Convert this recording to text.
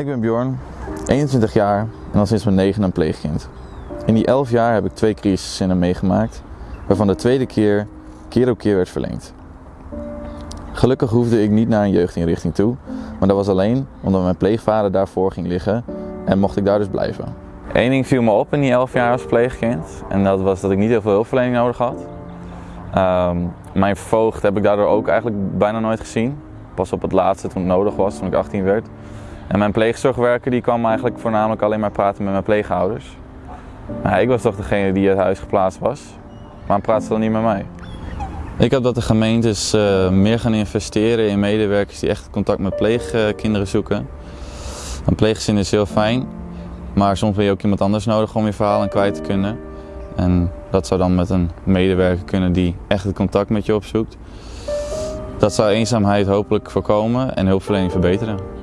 Ik ben Bjorn, 21 jaar en al sinds mijn negen een pleegkind. In die 11 jaar heb ik twee crisiszinnen meegemaakt, waarvan de tweede keer keer op keer werd verlengd. Gelukkig hoefde ik niet naar een jeugdinrichting toe, maar dat was alleen omdat mijn pleegvader daarvoor ging liggen en mocht ik daar dus blijven. Eén ding viel me op in die 11 jaar als pleegkind en dat was dat ik niet heel veel hulpverlening nodig had. Ehm, mijn voogd heb ik daardoor ook eigenlijk bijna nooit gezien. Pas op het laatste toen het nodig was, toen ik 18 werd. En mijn pleegzorgwerker die kwam eigenlijk voornamelijk alleen maar praten met mijn pleegouders. Maar ik was toch degene die uit huis geplaatst was. Waarom praat ze dan niet met mij? Ik heb dat de gemeentes uh, meer gaan investeren in medewerkers die echt contact met pleegkinderen zoeken. Een pleeggezin is heel fijn, maar soms heb je ook iemand anders nodig om je verhaal aan kwijt te kunnen. En dat zou dan met een medewerker kunnen die echt het contact met je opzoekt. Dat zou eenzaamheid hopelijk voorkomen en hulpverlening verbeteren.